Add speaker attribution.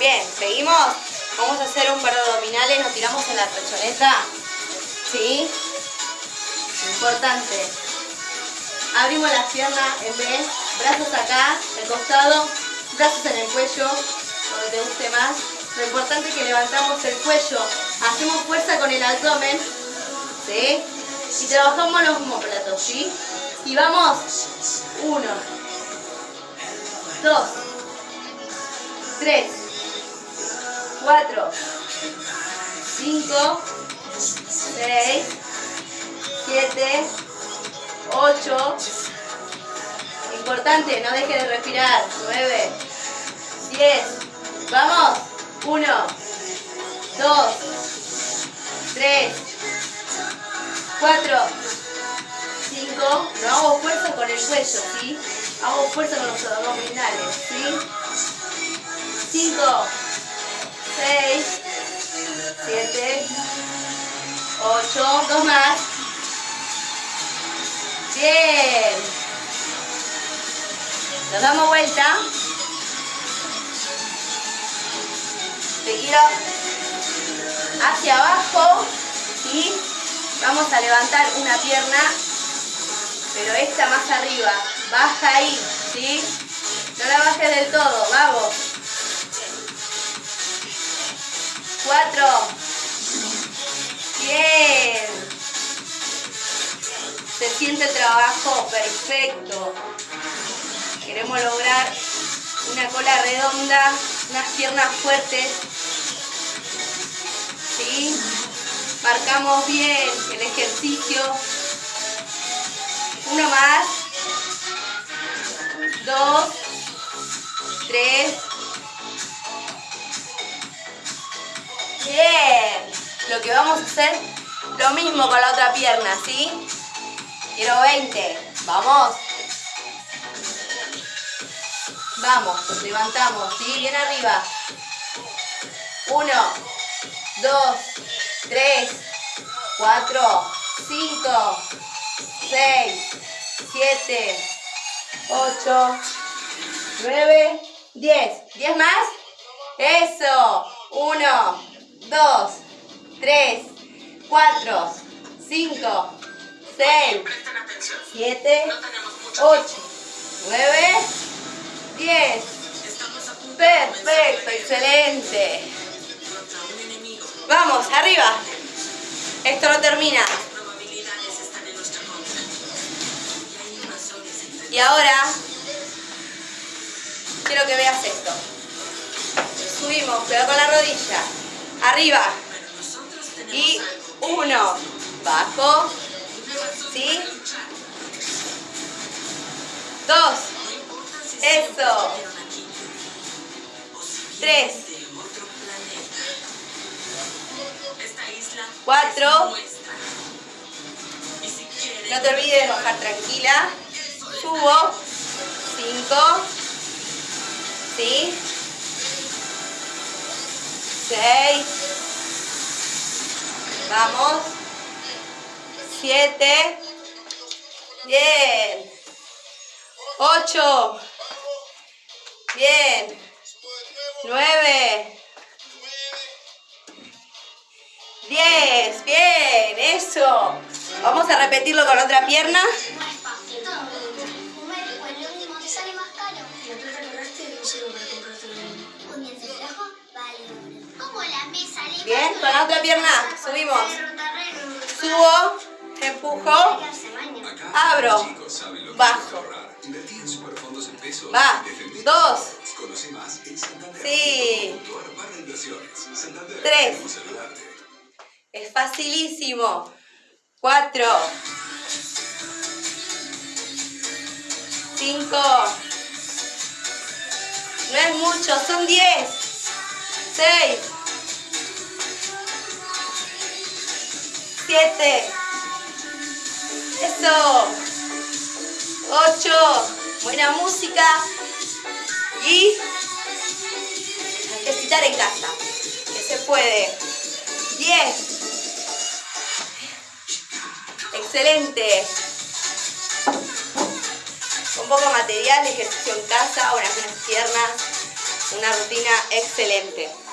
Speaker 1: Bien, seguimos. Vamos a hacer un par de abdominales, nos tiramos en la pechoneta. ¿Sí? Importante. Abrimos las piernas en B, brazos acá, el costado, brazos en el cuello, donde te guste más. Lo importante es que levantamos el cuello, hacemos fuerza con el abdomen, ¿sí? Y trabajamos los homóplatos, ¿sí? Y vamos, uno, dos, tres, cuatro, cinco, seis, siete, ocho, importante, no deje de respirar, nueve, diez, vamos, uno, dos, tres, cuatro, cinco, no hago fuerza con el cuello, ¿sí? Hago fuerza con los abdominales, ¿sí? Cinco, seis, siete, ocho, dos más. Bien. Nos damos vuelta. Te quiero hacia abajo y vamos a levantar una pierna, pero esta más arriba. Baja ahí, ¿sí? No la bajes del todo, vamos. Cuatro. Bien. Se siente el trabajo perfecto. Queremos lograr una cola redonda, unas piernas fuertes. ¿Sí? Marcamos bien el ejercicio. Lo que vamos a hacer, lo mismo con la otra pierna, ¿sí? Quiero 20. Vamos. Vamos, levantamos, ¿sí? Bien arriba. Uno, dos, tres, cuatro, cinco, seis, siete, ocho, nueve, diez. ¿Diez más? Eso. Uno, dos, tres, cuatro, cinco, seis, siete, ocho, nueve, diez. Perfecto, excelente. Vamos, arriba. Esto no termina. Y ahora quiero que veas esto. Subimos, cuidado con la rodilla. Arriba. Y uno. Bajo. ¿Sí? Dos. Eso. Tres. Cuatro. No te olvides de bajar tranquila. Subo. Cinco. ¿Sí? Seis. Vamos. Siete. Bien. Ocho. Bien. Nueve. Diez. Bien. Eso. Vamos a repetirlo con otra pierna. Bien. Con la otra pierna. Subimos. Subo. Empujo. Abro. Bajo. Va. Dos. Sí. Tres. Es facilísimo. Cuatro. Cinco. No es mucho, son diez. Seis. Siete. Eso. Ocho. Buena música. Y ejercitar en casa. Que se puede. Diez. Excelente. Con poco material ejercicio en casa, unas piernas. Una rutina excelente.